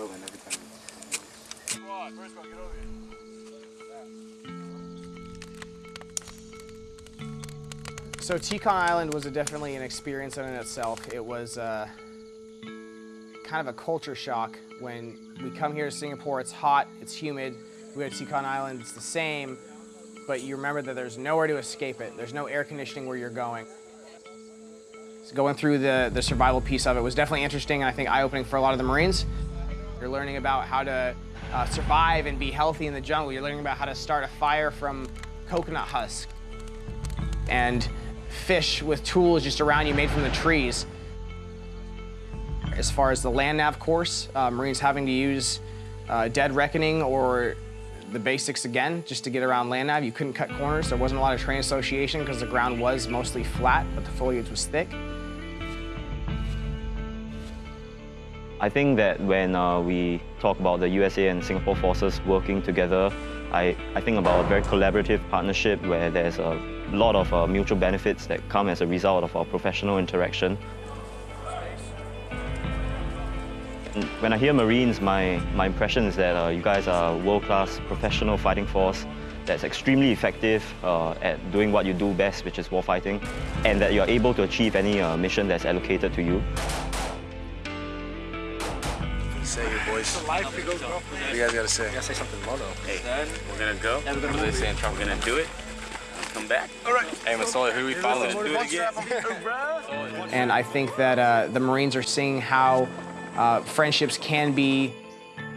flow and everything. So Tekong Island was definitely an experience in itself. It was uh, kind of a culture shock when we come here to Singapore. It's hot, it's humid. We go to Tekong Island, it's the same, but you remember that there's nowhere to escape it. There's no air conditioning where you're going. So going through the, the survival piece of it was definitely interesting and I think eye-opening for a lot of the Marines. You're learning about how to uh, survive and be healthy in the jungle. You're learning about how to start a fire from coconut husk. And fish with tools just around you made from the trees. As far as the land nav course, uh, Marines having to use uh, Dead Reckoning or the basics again just to get around land nav. You couldn't cut corners. There wasn't a lot of terrain association because the ground was mostly flat, but the foliage was thick. I think that when uh, we talk about the USA and Singapore forces working together, I, I think about a very collaborative partnership where there's a lot of uh, mutual benefits that come as a result of our professional interaction. When I hear Marines, my, my impression is that uh, you guys are a world-class professional fighting force that's extremely effective uh, at doing what you do best, which is warfighting, and that you're able to achieve any uh, mission that's allocated to you. Say your boys. What do you guys gotta say? gotta say something low though. Hey, we're gonna go. Yeah, we're gonna What do they move. say in Trump? We're gonna do it. Come back. All right. Hey, Masola, who we following? Do it again. And I think that uh, the Marines are seeing how uh, friendships can be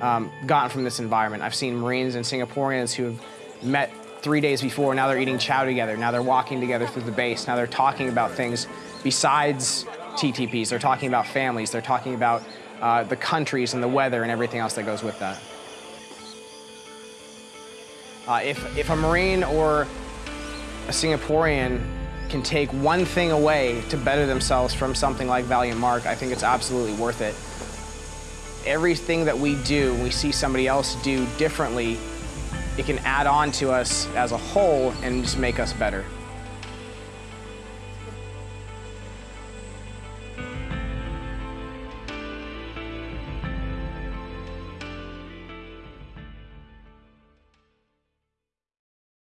um, gotten from this environment. I've seen Marines and Singaporeans who have met three days before, now they're eating chow together, now they're walking together through the base, now they're talking about things besides TTPs. They're talking about families, they're talking about uh, the countries and the weather and everything else that goes with that. Uh, if, if a Marine or a Singaporean can take one thing away to better themselves from something like Valiant Mark, I think it's absolutely worth it. Everything that we do, we see somebody else do differently, it can add on to us as a whole and just make us better.